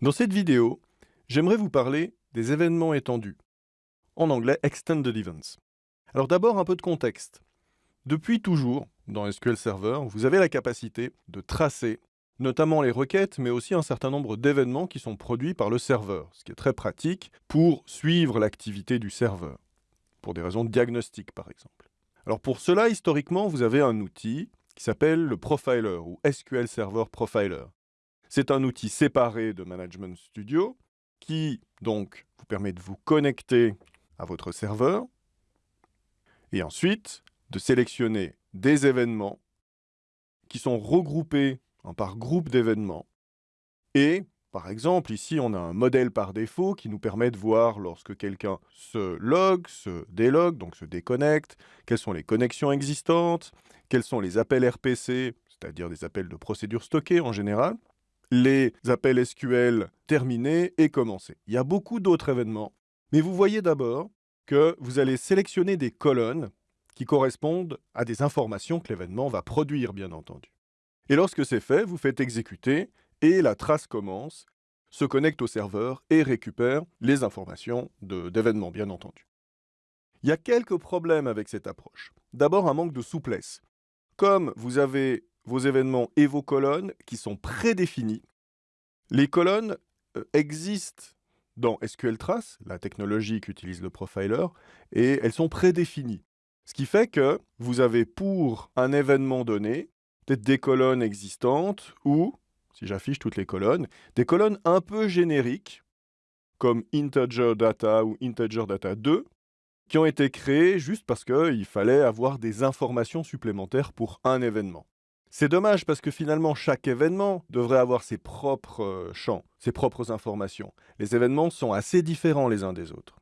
Dans cette vidéo, j'aimerais vous parler des événements étendus, en anglais Extended Events. Alors d'abord un peu de contexte. Depuis toujours, dans SQL Server, vous avez la capacité de tracer notamment les requêtes, mais aussi un certain nombre d'événements qui sont produits par le serveur, ce qui est très pratique pour suivre l'activité du serveur, pour des raisons de diagnostic par exemple. Alors pour cela, historiquement, vous avez un outil qui s'appelle le Profiler ou SQL Server Profiler. C'est un outil séparé de Management Studio qui, donc, vous permet de vous connecter à votre serveur et ensuite de sélectionner des événements qui sont regroupés par groupe d'événements. Et, par exemple, ici, on a un modèle par défaut qui nous permet de voir lorsque quelqu'un se log, se délog, donc se déconnecte, quelles sont les connexions existantes, quels sont les appels RPC, c'est-à-dire des appels de procédures stockées en général, les appels SQL terminés et commencés. Il y a beaucoup d'autres événements, mais vous voyez d'abord que vous allez sélectionner des colonnes qui correspondent à des informations que l'événement va produire, bien entendu. Et lorsque c'est fait, vous faites exécuter et la trace commence, se connecte au serveur et récupère les informations d'événements, bien entendu. Il y a quelques problèmes avec cette approche. D'abord, un manque de souplesse. Comme vous avez vos événements et vos colonnes qui sont prédéfinis. Les colonnes euh, existent dans SQL Trace, la technologie qu'utilise le profiler, et elles sont prédéfinies. Ce qui fait que vous avez pour un événement donné, peut-être des colonnes existantes ou, si j'affiche toutes les colonnes, des colonnes un peu génériques, comme integer data ou integer data 2, qui ont été créées juste parce qu'il fallait avoir des informations supplémentaires pour un événement. C'est dommage parce que finalement, chaque événement devrait avoir ses propres euh, champs, ses propres informations. Les événements sont assez différents les uns des autres.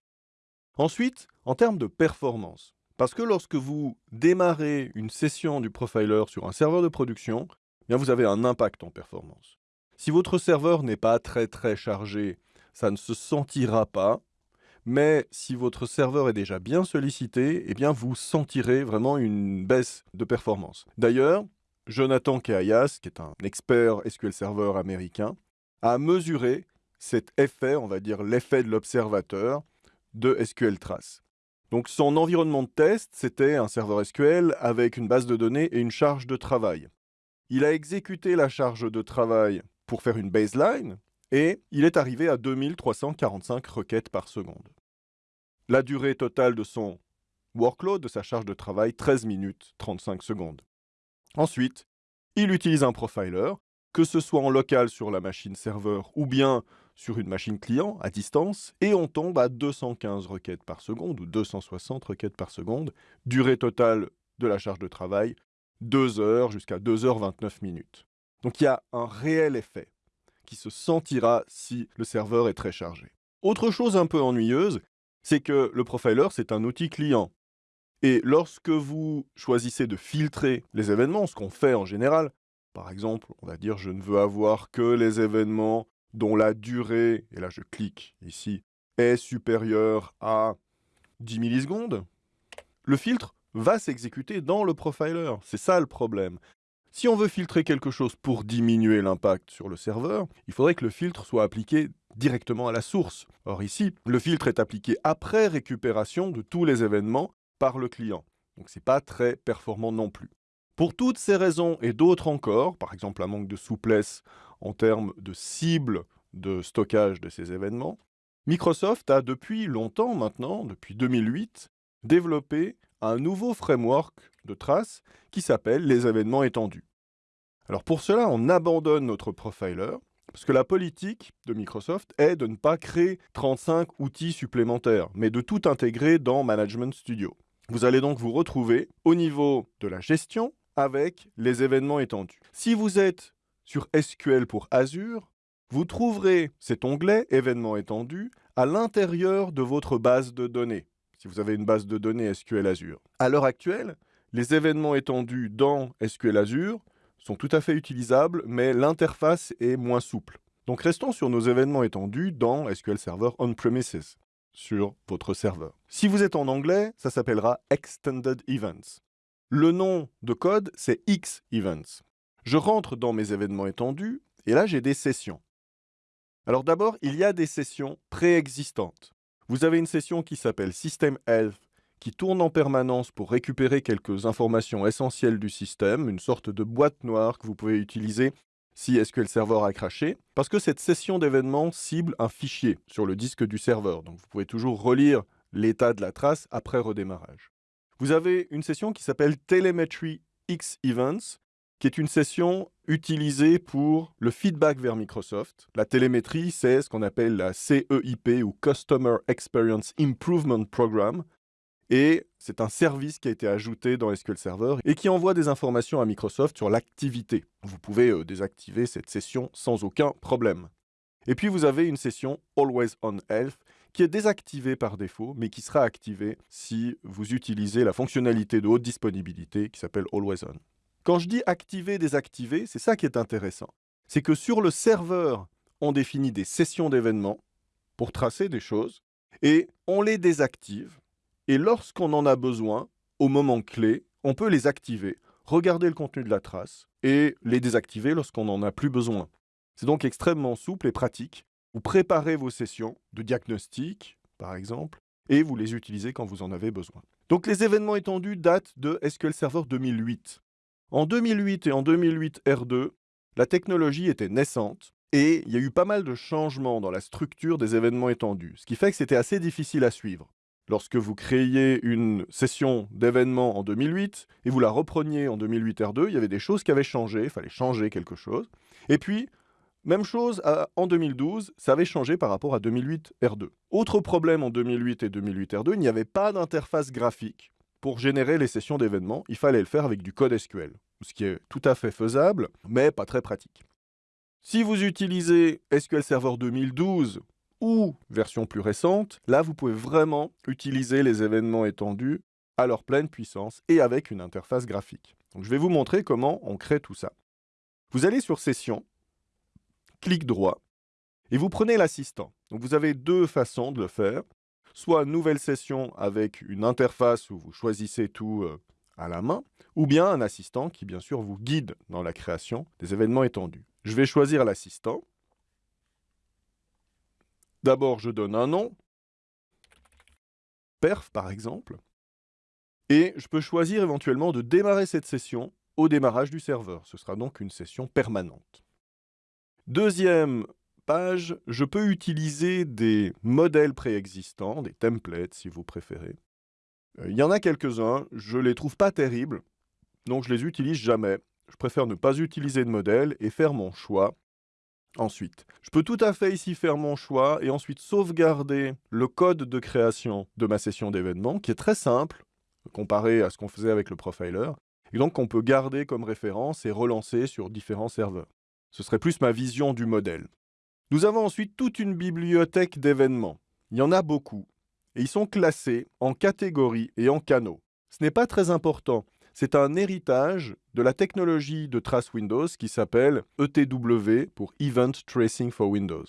Ensuite, en termes de performance, parce que lorsque vous démarrez une session du profiler sur un serveur de production, eh bien vous avez un impact en performance. Si votre serveur n'est pas très très chargé, ça ne se sentira pas, mais si votre serveur est déjà bien sollicité, eh bien vous sentirez vraiment une baisse de performance. D'ailleurs, Jonathan Keayas, qui est un expert SQL Server américain, a mesuré cet effet, on va dire l'effet de l'observateur de SQL Trace. Donc son environnement de test, c'était un serveur SQL avec une base de données et une charge de travail. Il a exécuté la charge de travail pour faire une baseline et il est arrivé à 2345 requêtes par seconde. La durée totale de son workload, de sa charge de travail, 13 minutes 35 secondes. Ensuite, il utilise un profiler, que ce soit en local sur la machine serveur ou bien sur une machine client à distance, et on tombe à 215 requêtes par seconde ou 260 requêtes par seconde, durée totale de la charge de travail, 2 heures jusqu'à 2h29 minutes. Donc il y a un réel effet qui se sentira si le serveur est très chargé. Autre chose un peu ennuyeuse, c'est que le profiler, c'est un outil client. Et lorsque vous choisissez de filtrer les événements, ce qu'on fait en général, par exemple, on va dire je ne veux avoir que les événements dont la durée, et là je clique ici, est supérieure à 10 millisecondes, le filtre va s'exécuter dans le profiler. C'est ça le problème. Si on veut filtrer quelque chose pour diminuer l'impact sur le serveur, il faudrait que le filtre soit appliqué directement à la source. Or ici, le filtre est appliqué après récupération de tous les événements par le client. Donc ce n'est pas très performant non plus. Pour toutes ces raisons et d'autres encore, par exemple un manque de souplesse en termes de cible de stockage de ces événements, Microsoft a depuis longtemps maintenant, depuis 2008, développé un nouveau framework de traces qui s'appelle les événements étendus. Alors pour cela, on abandonne notre profiler, parce que la politique de Microsoft est de ne pas créer 35 outils supplémentaires, mais de tout intégrer dans Management Studio. Vous allez donc vous retrouver au niveau de la gestion avec les événements étendus. Si vous êtes sur SQL pour Azure, vous trouverez cet onglet événements étendus à l'intérieur de votre base de données, si vous avez une base de données SQL Azure. À l'heure actuelle, les événements étendus dans SQL Azure sont tout à fait utilisables, mais l'interface est moins souple. Donc restons sur nos événements étendus dans SQL Server On-Premises sur votre serveur. Si vous êtes en anglais, ça s'appellera Extended Events. Le nom de code, c'est X Events. Je rentre dans mes événements étendus, et là j'ai des sessions. Alors d'abord, il y a des sessions préexistantes. Vous avez une session qui s'appelle System Health qui tourne en permanence pour récupérer quelques informations essentielles du système, une sorte de boîte noire que vous pouvez utiliser si SQL Server a craché, parce que cette session d'événements cible un fichier sur le disque du serveur. Donc vous pouvez toujours relire l'état de la trace après redémarrage. Vous avez une session qui s'appelle Telemetry X Events, qui est une session utilisée pour le feedback vers Microsoft. La télémétrie, c'est ce qu'on appelle la CEIP ou Customer Experience Improvement Program. Et c'est un service qui a été ajouté dans SQL Server et qui envoie des informations à Microsoft sur l'activité. Vous pouvez euh, désactiver cette session sans aucun problème. Et puis vous avez une session Always On Health qui est désactivée par défaut, mais qui sera activée si vous utilisez la fonctionnalité de haute disponibilité qui s'appelle Always On. Quand je dis activer, désactiver, c'est ça qui est intéressant. C'est que sur le serveur, on définit des sessions d'événements pour tracer des choses, et on les désactive et lorsqu'on en a besoin, au moment clé, on peut les activer, regarder le contenu de la trace et les désactiver lorsqu'on n'en a plus besoin. C'est donc extrêmement souple et pratique. Vous préparez vos sessions de diagnostic, par exemple, et vous les utilisez quand vous en avez besoin. Donc les événements étendus datent de SQL Server 2008. En 2008 et en 2008 R2, la technologie était naissante et il y a eu pas mal de changements dans la structure des événements étendus, ce qui fait que c'était assez difficile à suivre. Lorsque vous créiez une session d'événements en 2008 et vous la repreniez en 2008 R2, il y avait des choses qui avaient changé, il fallait changer quelque chose. Et puis, même chose en 2012, ça avait changé par rapport à 2008 R2. Autre problème en 2008 et 2008 R2, il n'y avait pas d'interface graphique pour générer les sessions d'événements. Il fallait le faire avec du code SQL, ce qui est tout à fait faisable, mais pas très pratique. Si vous utilisez SQL Server 2012 ou version plus récente, là vous pouvez vraiment utiliser les événements étendus à leur pleine puissance et avec une interface graphique. Donc, je vais vous montrer comment on crée tout ça. Vous allez sur Session, clic droit, et vous prenez l'assistant. Vous avez deux façons de le faire. Soit nouvelle session avec une interface où vous choisissez tout euh, à la main, ou bien un assistant qui bien sûr vous guide dans la création des événements étendus. Je vais choisir l'assistant. D'abord, je donne un nom, perf par exemple, et je peux choisir éventuellement de démarrer cette session au démarrage du serveur. Ce sera donc une session permanente. Deuxième page, je peux utiliser des modèles préexistants, des templates si vous préférez. Euh, il y en a quelques-uns, je ne les trouve pas terribles, donc je les utilise jamais. Je préfère ne pas utiliser de modèle et faire mon choix Ensuite, je peux tout à fait ici faire mon choix et ensuite sauvegarder le code de création de ma session d'événement, qui est très simple, comparé à ce qu'on faisait avec le profiler, et donc qu'on peut garder comme référence et relancer sur différents serveurs. Ce serait plus ma vision du modèle. Nous avons ensuite toute une bibliothèque d'événements. Il y en a beaucoup, et ils sont classés en catégories et en canaux. Ce n'est pas très important, c'est un héritage de la technologie de trace Windows qui s'appelle ETW pour Event Tracing for Windows.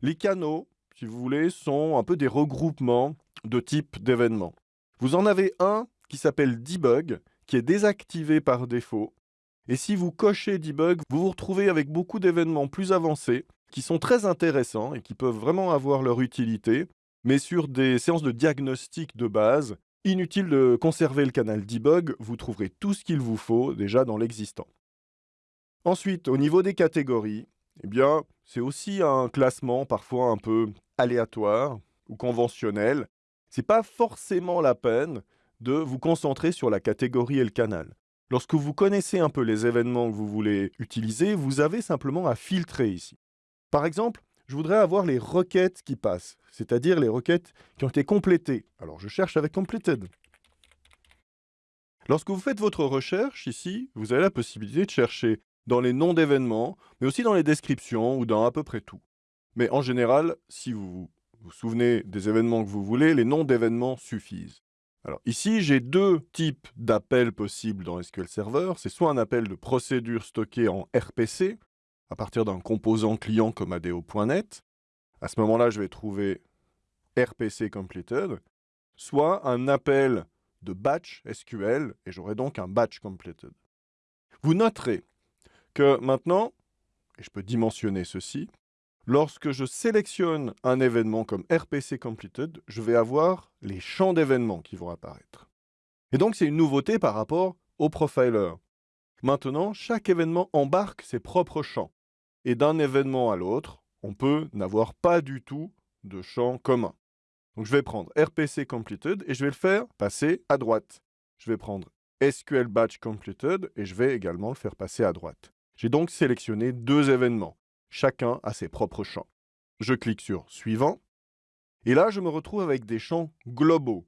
Les canaux, si vous voulez, sont un peu des regroupements de types d'événements. Vous en avez un qui s'appelle Debug, qui est désactivé par défaut. Et si vous cochez Debug, vous vous retrouvez avec beaucoup d'événements plus avancés qui sont très intéressants et qui peuvent vraiment avoir leur utilité, mais sur des séances de diagnostic de base Inutile de conserver le canal debug, vous trouverez tout ce qu'il vous faut déjà dans l'existant. Ensuite, au niveau des catégories, eh bien, c'est aussi un classement parfois un peu aléatoire ou conventionnel. C'est pas forcément la peine de vous concentrer sur la catégorie et le canal. Lorsque vous connaissez un peu les événements que vous voulez utiliser, vous avez simplement à filtrer ici. Par exemple, je voudrais avoir les requêtes qui passent, c'est-à-dire les requêtes qui ont été complétées. Alors je cherche avec completed. Lorsque vous faites votre recherche ici, vous avez la possibilité de chercher dans les noms d'événements, mais aussi dans les descriptions ou dans à peu près tout. Mais en général, si vous vous souvenez des événements que vous voulez, les noms d'événements suffisent. Alors ici, j'ai deux types d'appels possibles dans SQL Server. C'est soit un appel de procédure stockée en RPC, à partir d'un composant client comme ADO.NET. À ce moment-là, je vais trouver RPC completed, soit un appel de batch SQL, et j'aurai donc un batch completed. Vous noterez que maintenant, et je peux dimensionner ceci, Lorsque je sélectionne un événement comme RPC Completed, je vais avoir les champs d'événements qui vont apparaître. Et donc, c'est une nouveauté par rapport au profiler. Maintenant, chaque événement embarque ses propres champs. Et d'un événement à l'autre, on peut n'avoir pas du tout de champ commun. Donc, je vais prendre RPC Completed et je vais le faire passer à droite. Je vais prendre SQL Batch Completed et je vais également le faire passer à droite. J'ai donc sélectionné deux événements. Chacun a ses propres champs. Je clique sur Suivant. Et là, je me retrouve avec des champs globaux.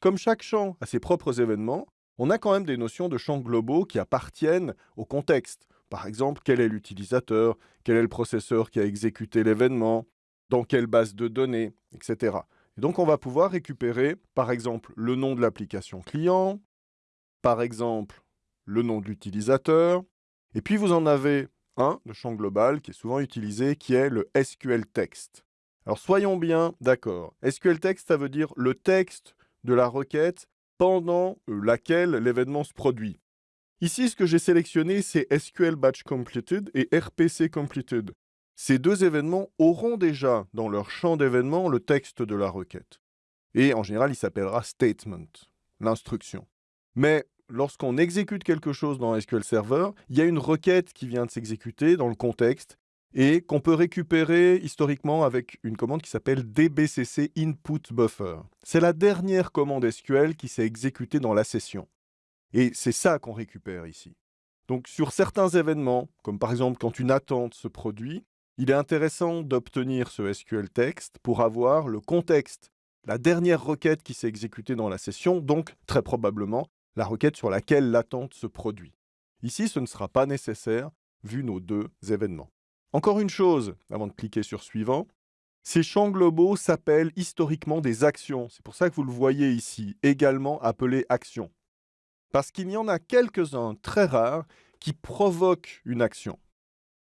Comme chaque champ a ses propres événements, on a quand même des notions de champs globaux qui appartiennent au contexte. Par exemple, quel est l'utilisateur, quel est le processeur qui a exécuté l'événement, dans quelle base de données, etc. Et donc, on va pouvoir récupérer, par exemple, le nom de l'application client, par exemple, le nom de l'utilisateur, et puis vous en avez le champ global qui est souvent utilisé, qui est le SQL Text. Alors soyons bien d'accord. SQL Text, ça veut dire le texte de la requête pendant euh, laquelle l'événement se produit. Ici, ce que j'ai sélectionné, c'est SQL Batch Completed et RPC Completed. Ces deux événements auront déjà dans leur champ d'événements le texte de la requête. Et en général, il s'appellera statement, l'instruction. Mais lorsqu'on exécute quelque chose dans SQL Server, il y a une requête qui vient de s'exécuter dans le contexte et qu'on peut récupérer historiquement avec une commande qui s'appelle dbcc input buffer. C'est la dernière commande SQL qui s'est exécutée dans la session. Et c'est ça qu'on récupère ici. Donc sur certains événements, comme par exemple quand une attente se produit, il est intéressant d'obtenir ce SQL text pour avoir le contexte, la dernière requête qui s'est exécutée dans la session, donc très probablement la requête sur laquelle l'attente se produit. Ici, ce ne sera pas nécessaire, vu nos deux événements. Encore une chose, avant de cliquer sur Suivant, ces champs globaux s'appellent historiquement des actions. C'est pour ça que vous le voyez ici, également appelés actions. Parce qu'il y en a quelques-uns très rares qui provoquent une action.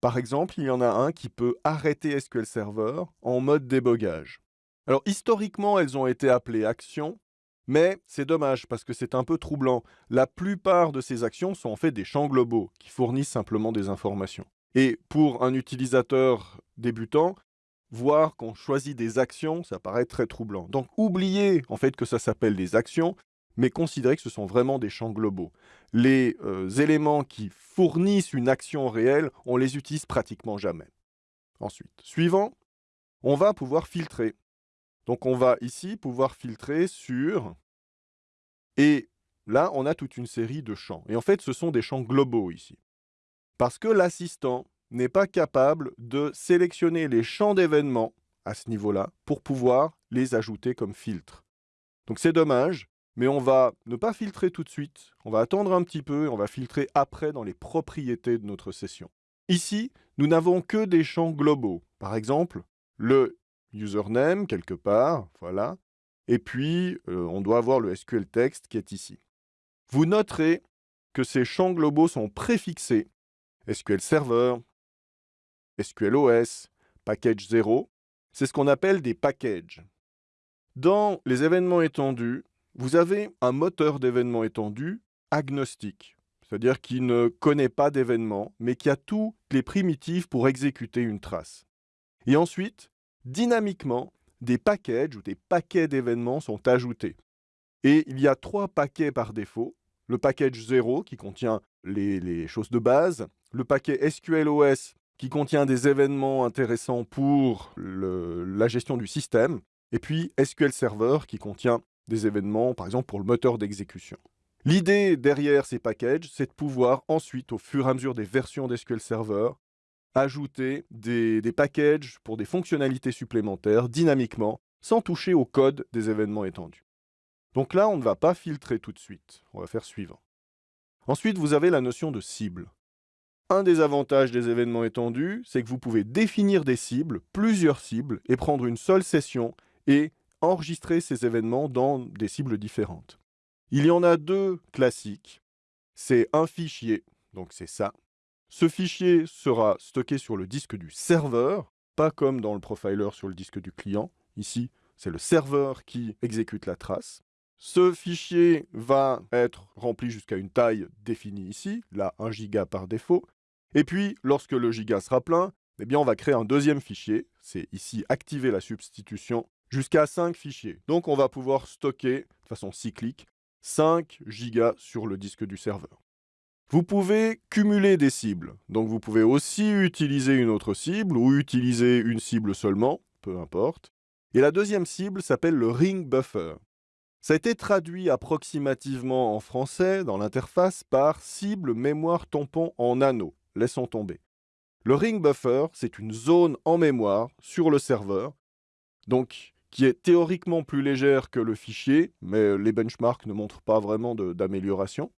Par exemple, il y en a un qui peut arrêter SQL Server en mode débogage. Alors historiquement, elles ont été appelées actions, mais c'est dommage parce que c'est un peu troublant. La plupart de ces actions sont en fait des champs globaux qui fournissent simplement des informations. Et pour un utilisateur débutant, voir qu'on choisit des actions, ça paraît très troublant. Donc oubliez en fait que ça s'appelle des actions, mais considérez que ce sont vraiment des champs globaux. Les euh, éléments qui fournissent une action réelle, on les utilise pratiquement jamais. Ensuite, suivant, on va pouvoir filtrer. Donc on va ici pouvoir filtrer sur... Et là, on a toute une série de champs. Et en fait, ce sont des champs globaux ici. Parce que l'assistant n'est pas capable de sélectionner les champs d'événements à ce niveau-là pour pouvoir les ajouter comme filtre. Donc c'est dommage, mais on va ne pas filtrer tout de suite. On va attendre un petit peu et on va filtrer après dans les propriétés de notre session. Ici, nous n'avons que des champs globaux. Par exemple, le username quelque part, voilà. Et puis, euh, on doit avoir le SQL text qui est ici. Vous noterez que ces champs globaux sont préfixés SQL Server, SQL OS, package 0. C'est ce qu'on appelle des packages. Dans les événements étendus, vous avez un moteur d'événements étendus agnostique, c'est-à-dire qui ne connaît pas d'événements, mais qui a toutes les primitives pour exécuter une trace. Et ensuite, dynamiquement, des packages ou des paquets d'événements sont ajoutés. Et il y a trois paquets par défaut. Le package 0 qui contient les, choses de base, le paquet SQLOS qui contient des événements intéressants pour la gestion du système, et puis SQL Server qui contient des événements, par exemple pour le moteur d'exécution. L'idée derrière ces packages, c'est de pouvoir ensuite, au fur et à mesure des versions d'SQL Server, ajouter des, packages pour des fonctionnalités supplémentaires dynamiquement, sans toucher au code des événements étendus. Donc là, on ne va pas filtrer tout de suite. On va faire suivant. Ensuite, vous avez la notion de cible. Un des avantages des événements étendus, c'est que vous pouvez définir des cibles, plusieurs cibles, et prendre une seule session et enregistrer ces événements dans des cibles différentes. Il y en a deux classiques. C'est un fichier, donc c'est ça, ce fichier sera stocké sur le disque du serveur, pas comme dans le profiler sur le disque du client. Ici, c'est le serveur qui exécute la trace. Ce fichier va être rempli jusqu'à une taille définie ici, là 1 giga par défaut. Et puis, lorsque le giga sera plein, eh bien on va créer un deuxième fichier. C'est ici activer la substitution jusqu'à 5 fichiers. Donc on va pouvoir stocker de façon cyclique 5 gigas sur le disque du serveur. Vous pouvez cumuler des cibles. Donc vous pouvez aussi utiliser une autre cible ou utiliser une cible seulement, peu importe. Et la deuxième cible s'appelle le ring buffer. Ça a été traduit approximativement en français dans l'interface par cible mémoire tampon en anneau. Laissons tomber. Le ring buffer, c'est une zone en mémoire sur le serveur, donc qui est théoriquement plus légère que le fichier, mais les benchmarks ne montrent pas vraiment d'amélioration,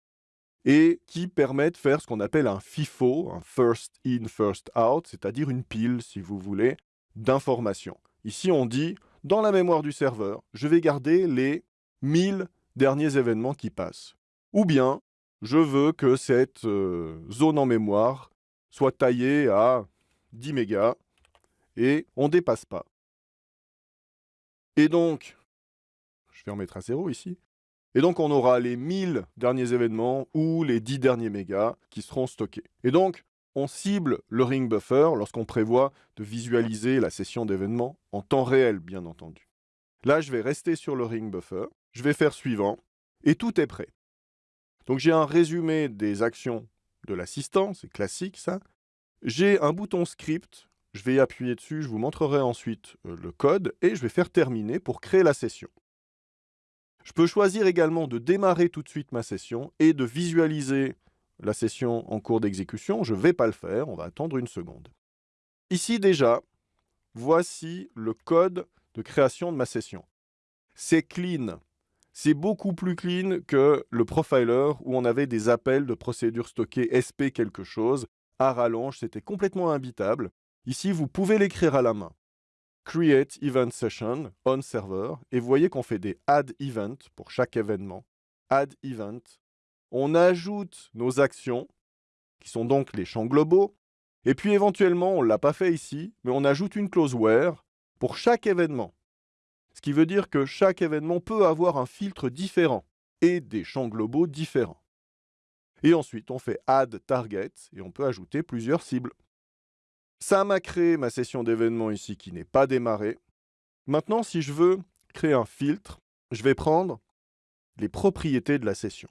et qui permet de faire ce qu'on appelle un FIFO, un first in, first out, c'est-à-dire une pile, si vous voulez, d'informations. Ici, on dit, dans la mémoire du serveur, je vais garder les 1000 derniers événements qui passent. Ou bien, je veux que cette euh, zone en mémoire soit taillée à 10 mégas et on ne dépasse pas. Et donc, je vais en mettre à zéro ici. Et donc, on aura les 1000 derniers événements ou les 10 derniers mégas qui seront stockés. Et donc, on cible le ring buffer lorsqu'on prévoit de visualiser la session d'événements en temps réel, bien entendu. Là, je vais rester sur le ring buffer. Je vais faire suivant. Et tout est prêt. Donc j'ai un résumé des actions de l'assistant, c'est classique ça. J'ai un bouton script, je vais appuyer dessus, je vous montrerai ensuite euh, le code et je vais faire terminer pour créer la session. Je peux choisir également de démarrer tout de suite ma session et de visualiser la session en cours d'exécution. Je ne vais pas le faire, on va attendre une seconde. Ici déjà, voici le code de création de ma session. C'est clean. C'est beaucoup plus clean que le profiler où on avait des appels de procédures stockées SP quelque chose. À rallonge, c'était complètement imbitable. Ici, vous pouvez l'écrire à la main. Create Event Session on Server. Et vous voyez qu'on fait des Add Event pour chaque événement. Add Event. On ajoute nos actions, qui sont donc les champs globaux. Et puis éventuellement, on ne l'a pas fait ici, mais on ajoute une clause where pour chaque événement. Ce qui veut dire que chaque événement peut avoir un filtre différent et des champs globaux différents. Et ensuite, on fait Add Target et on peut ajouter plusieurs cibles. Ça m'a créé ma session d'événements ici qui n'est pas démarrée. Maintenant, si je veux créer un filtre, je vais prendre les propriétés de la session.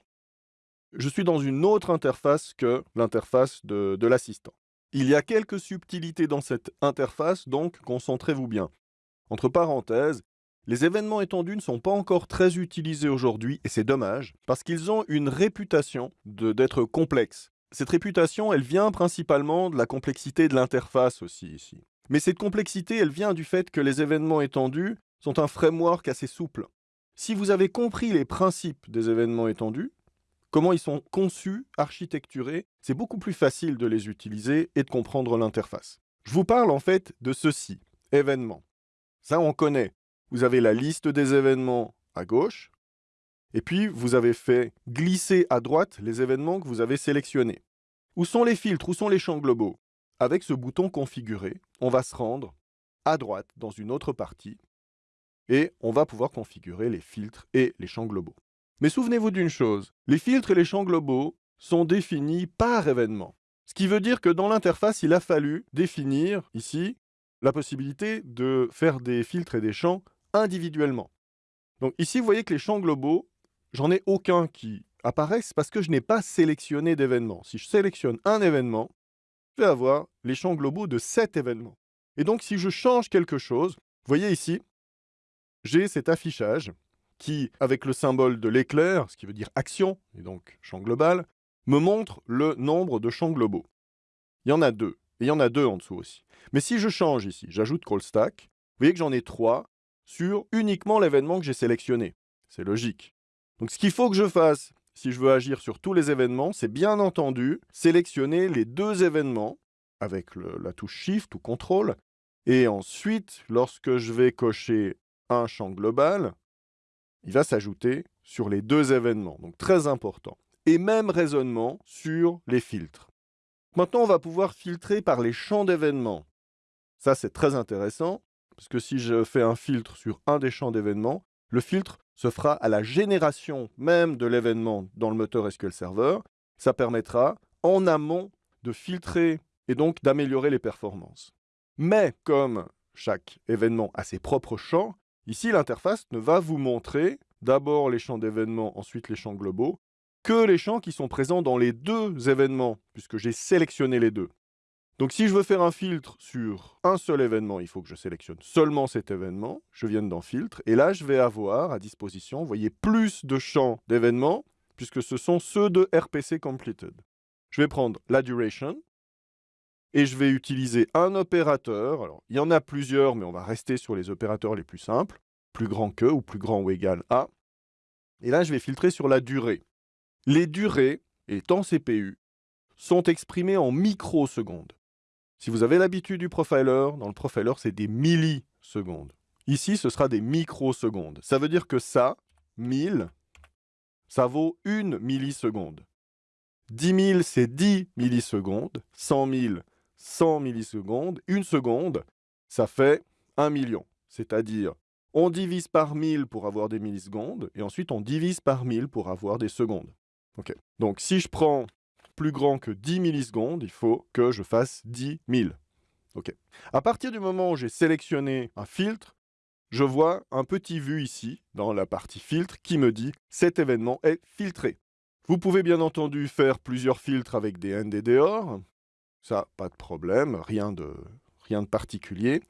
Je suis dans une autre interface que l'interface de, l'assistant. Il y a quelques subtilités dans cette interface, donc concentrez-vous bien. Entre parenthèses, les événements étendus ne sont pas encore très utilisés aujourd'hui, et c'est dommage, parce qu'ils ont une réputation d'être complexes. Cette réputation, elle vient principalement de la complexité de l'interface aussi ici. Mais cette complexité, elle vient du fait que les événements étendus sont un framework assez souple. Si vous avez compris les principes des événements étendus, comment ils sont conçus, architecturés, c'est beaucoup plus facile de les utiliser et de comprendre l'interface. Je vous parle en fait de ceci, événements. Ça, on connaît. Vous avez la liste des événements à gauche, et puis vous avez fait glisser à droite les événements que vous avez sélectionnés. Où sont les filtres? Où sont les champs globaux? Avec ce bouton configurer, on va se rendre à droite dans une autre partie, et on va pouvoir configurer les filtres et les champs globaux. Mais souvenez-vous d'une chose, les filtres et les champs globaux sont définis par événement. Ce qui veut dire que dans l'interface, il a fallu définir ici la possibilité de faire des filtres et des champs individuellement. Donc ici, vous voyez que les champs globaux, j'en ai aucun qui apparaissent parce que je n'ai pas sélectionné d'événement. Si je sélectionne un événement, je vais avoir les champs globaux de cet événement. Et donc, si je change quelque chose, vous voyez ici, j'ai cet affichage qui, avec le symbole de l'éclair, ce qui veut dire action, et donc champ global, me montre le nombre de champs globaux. Il y en a deux, et il y en a deux en dessous aussi. Mais si je change ici, j'ajoute call stack, vous voyez que j'en ai trois, sur uniquement l'événement que j'ai sélectionné. C'est logique. Donc ce qu'il faut que je fasse, si je veux agir sur tous les événements, c'est bien entendu sélectionner les deux événements avec la touche Shift ou CTRL. Et ensuite, lorsque je vais cocher un champ global, il va s'ajouter sur les deux événements. Donc très important. Et même raisonnement sur les filtres. Maintenant, on va pouvoir filtrer par les champs d'événements. Ça, c'est très intéressant. Parce que si je fais un filtre sur un des champs d'événements, le filtre se fera à la génération même de l'événement dans le moteur SQL Server. Ça permettra en amont de filtrer et donc d'améliorer les performances. Mais comme chaque événement a ses propres champs, ici l'interface ne va vous montrer d'abord les champs d'événements, ensuite les champs globaux, que les champs qui sont présents dans les deux événements, puisque j'ai sélectionné les deux. Donc si je veux faire un filtre sur un seul événement, il faut que je sélectionne seulement cet événement, je viens dans Filtre, et là je vais avoir à disposition, vous voyez, plus de champs d'événements, puisque ce sont ceux de RPC Completed. Je vais prendre la duration, et je vais utiliser un opérateur. Alors, il y en a plusieurs, mais on va rester sur les opérateurs les plus simples, plus grand que ou plus grand ou égal à. Et là, je vais filtrer sur la durée. Les durées, étant CPU, sont exprimées en microsecondes. Si vous avez l'habitude du profiler, dans le profiler, c'est des millisecondes. Ici, ce sera des microsecondes. Ça veut dire que ça, 1000, ça vaut une milliseconde. 10 000, c'est 10 millisecondes. 100 000, 100 millisecondes. Une seconde, ça fait 1 million. C'est-à-dire, on divise par 1000 pour avoir des millisecondes, et ensuite on divise par 1000 pour avoir des secondes. Donc si je prends plus grand que 10 millisecondes, il faut que je fasse 10 000. À partir du moment où j'ai sélectionné un filtre, je vois un petit vu ici, dans la partie filtre, qui me dit « cet événement est filtré ». Vous pouvez bien entendu faire plusieurs filtres avec des NDDOR. Ça, pas de problème, rien de, rien de particulier.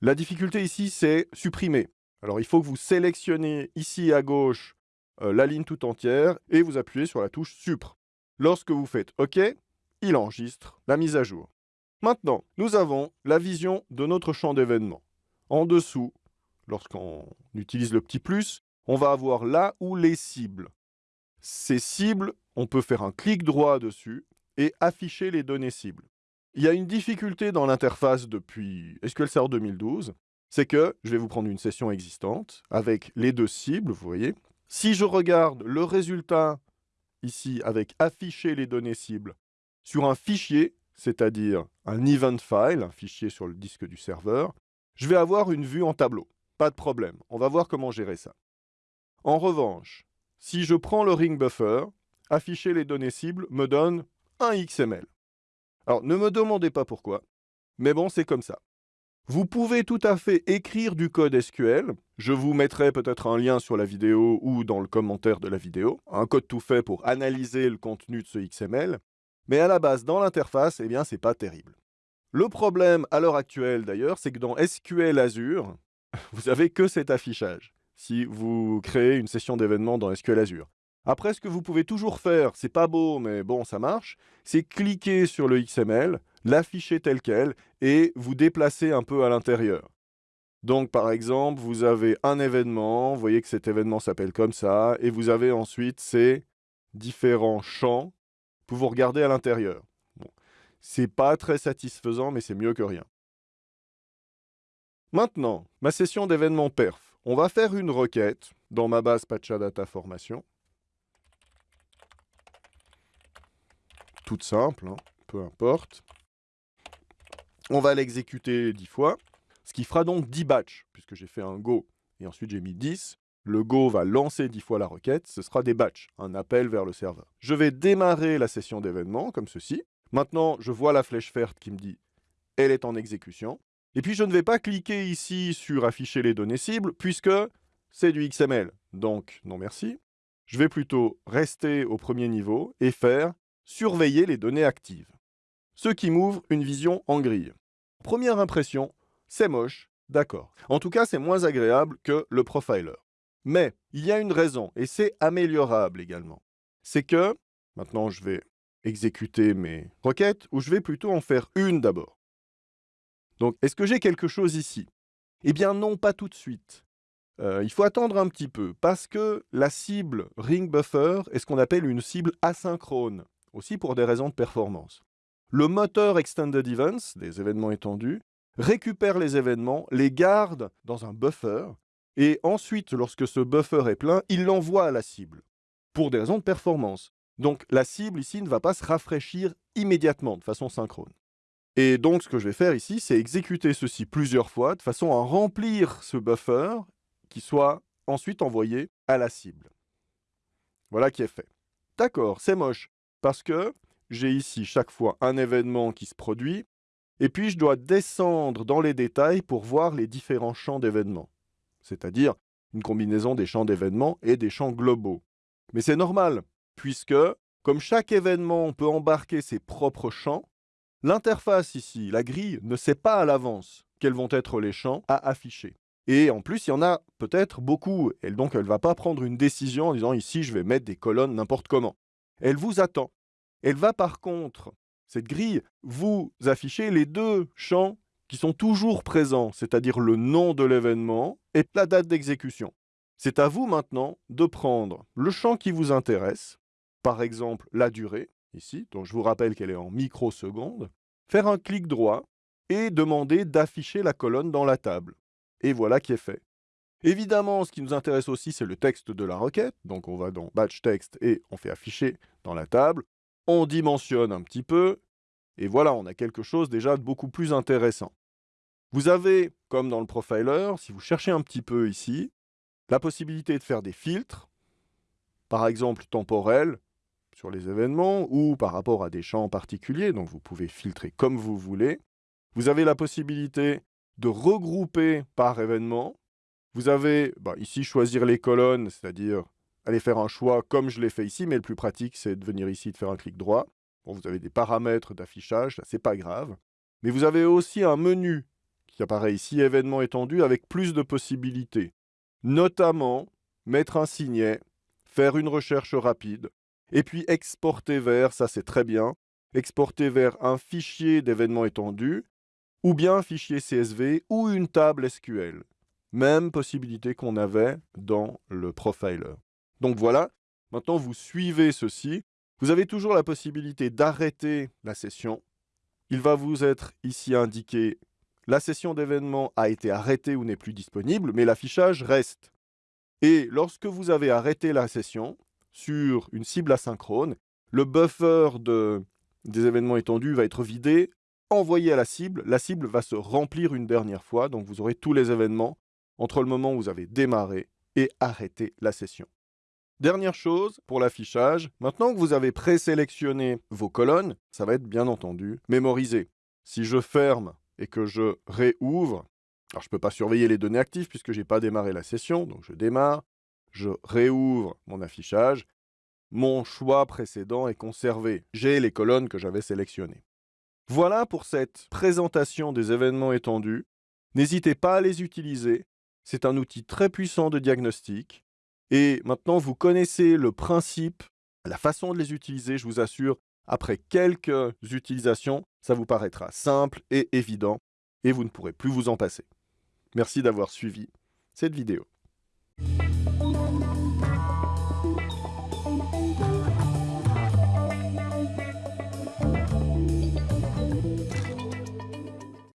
La difficulté ici, c'est supprimer. Alors, il faut que vous sélectionnez ici à gauche euh, la ligne tout entière et vous appuyez sur la touche Supr. Lorsque vous faites OK, il enregistre la mise à jour. Maintenant, nous avons la vision de notre champ d'événements. En dessous, lorsqu'on utilise le petit plus, on va avoir là où les cibles. Ces cibles, on peut faire un clic droit dessus et afficher les données cibles. Il y a une difficulté dans l'interface depuis SQL Server 2012, c'est que je vais vous prendre une session existante avec les deux cibles, vous voyez. Si je regarde le résultat ici avec afficher les données cibles sur un fichier, c'est-à-dire un event file, un fichier sur le disque du serveur, je vais avoir une vue en tableau. Pas de problème, on va voir comment gérer ça. En revanche, si je prends le ring buffer, afficher les données cibles me donne un XML. Alors, ne me demandez pas pourquoi, mais bon, c'est comme ça. Vous pouvez tout à fait écrire du code SQL. Je vous mettrai peut-être un lien sur la vidéo ou dans le commentaire de la vidéo. Un code tout fait pour analyser le contenu de ce XML. Mais à la base, dans l'interface, eh bien, c'est pas terrible. Le problème à l'heure actuelle, d'ailleurs, c'est que dans SQL Azure, vous avez que cet affichage si vous créez une session d'événements dans SQL Azure. Après, ce que vous pouvez toujours faire, c'est pas beau, mais bon, ça marche, c'est cliquer sur le XML, l'afficher tel quel et vous déplacer un peu à l'intérieur. Donc, par exemple, vous avez un événement, vous voyez que cet événement s'appelle comme ça, et vous avez ensuite ces différents champs pour vous regarder à l'intérieur. Bon. C'est pas très satisfaisant, mais c'est mieux que rien. Maintenant, ma session d'événements perf. On va faire une requête dans ma base Patchadata Formation. Toute simple, hein, peu importe. On va l'exécuter 10 fois, ce qui fera donc 10 batchs, puisque j'ai fait un go et ensuite j'ai mis 10. Le go va lancer 10 fois la requête, ce sera des batchs, un appel vers le serveur. Je vais démarrer la session d'événement comme ceci. Maintenant, je vois la flèche verte qui me dit « elle est en exécution ». Et puis, je ne vais pas cliquer ici sur « afficher les données cibles » puisque c'est du XML. Donc, non merci. Je vais plutôt rester au premier niveau et faire « surveiller les données actives » ce qui m'ouvre une vision en grille. Première impression, c'est moche, d'accord. En tout cas, c'est moins agréable que le profiler. Mais il y a une raison, et c'est améliorable également. C'est que, maintenant je vais exécuter mes requêtes, ou je vais plutôt en faire une d'abord. Donc, est-ce que j'ai quelque chose ici? Eh bien non, pas tout de suite. Euh, il faut attendre un petit peu, parce que la cible ring buffer est ce qu'on appelle une cible asynchrone, aussi pour des raisons de performance. Le moteur Extended Events, des événements étendus, récupère les événements, les garde dans un buffer, et ensuite, lorsque ce buffer est plein, il l'envoie à la cible, pour des raisons de performance. Donc la cible ici ne va pas se rafraîchir immédiatement, de façon synchrone. Et donc ce que je vais faire ici, c'est exécuter ceci plusieurs fois, de façon à remplir ce buffer, qui soit ensuite envoyé à la cible. Voilà qui est fait. D'accord, c'est moche, parce que j'ai ici chaque fois un événement qui se produit, et puis je dois descendre dans les détails pour voir les différents champs d'événements, c'est-à-dire une combinaison des champs d'événements et des champs globaux. Mais c'est normal, puisque, comme chaque événement peut embarquer ses propres champs, l'interface ici, la grille, ne sait pas à l'avance quels vont être les champs à afficher. Et en plus, il y en a peut-être beaucoup, et donc elle ne va pas prendre une décision en disant ici je vais mettre des colonnes n'importe comment. Elle vous attend. Elle va par contre, cette grille, vous afficher les deux champs qui sont toujours présents, c'est-à-dire le nom de l'événement et la date d'exécution. C'est à vous maintenant de prendre le champ qui vous intéresse, par exemple la durée, ici, donc je vous rappelle qu'elle est en microsecondes, faire un clic droit et demander d'afficher la colonne dans la table. Et voilà qui est fait. Évidemment, ce qui nous intéresse aussi, c'est le texte de la requête. Donc on va dans Batch Text et on fait afficher dans la table. On dimensionne un petit peu. Et voilà, on a quelque chose déjà de beaucoup plus intéressant. Vous avez, comme dans le profiler, si vous cherchez un petit peu ici, la possibilité de faire des filtres, par exemple temporels, sur les événements, ou par rapport à des champs particuliers, donc vous pouvez filtrer comme vous voulez. Vous avez la possibilité de regrouper par événement. Vous avez bah, ici choisir les colonnes, c'est-à-dire aller faire un choix comme je l'ai fait ici, mais le plus pratique, c'est de venir ici de faire un clic droit. Bon, vous avez des paramètres d'affichage, ça c'est pas grave. Mais vous avez aussi un menu qui apparaît ici, événement étendu, avec plus de possibilités notamment mettre un signet, faire une recherche rapide, et puis exporter vers, ça c'est très bien, exporter vers un fichier d'événements étendus, ou bien un fichier CSV ou une table SQL. Même possibilité qu'on avait dans le profiler. Donc voilà, maintenant vous suivez ceci. Vous avez toujours la possibilité d'arrêter la session. Il va vous être ici indiqué la session d'événement a été arrêtée ou n'est plus disponible, mais l'affichage reste. Et lorsque vous avez arrêté la session sur une cible asynchrone, le buffer des événements étendus va être vidé, envoyé à la cible, la cible va se remplir une dernière fois, donc vous aurez tous les événements entre le moment où vous avez démarré et arrêté la session. Dernière chose pour l'affichage, maintenant que vous avez présélectionné vos colonnes, ça va être bien entendu mémorisé. Si je ferme et que je réouvre, alors je ne peux pas surveiller les données actives puisque je n'ai pas démarré la session, donc je démarre, je réouvre mon affichage, mon choix précédent est conservé. J'ai les colonnes que j'avais sélectionnées. Voilà pour cette présentation des événements étendus. N'hésitez pas à les utiliser. C'est un outil très puissant de diagnostic. Et maintenant, vous connaissez le principe, la façon de les utiliser, je vous assure, après quelques utilisations, ça vous paraîtra simple et évident et vous ne pourrez plus vous en passer. Merci d'avoir suivi cette vidéo.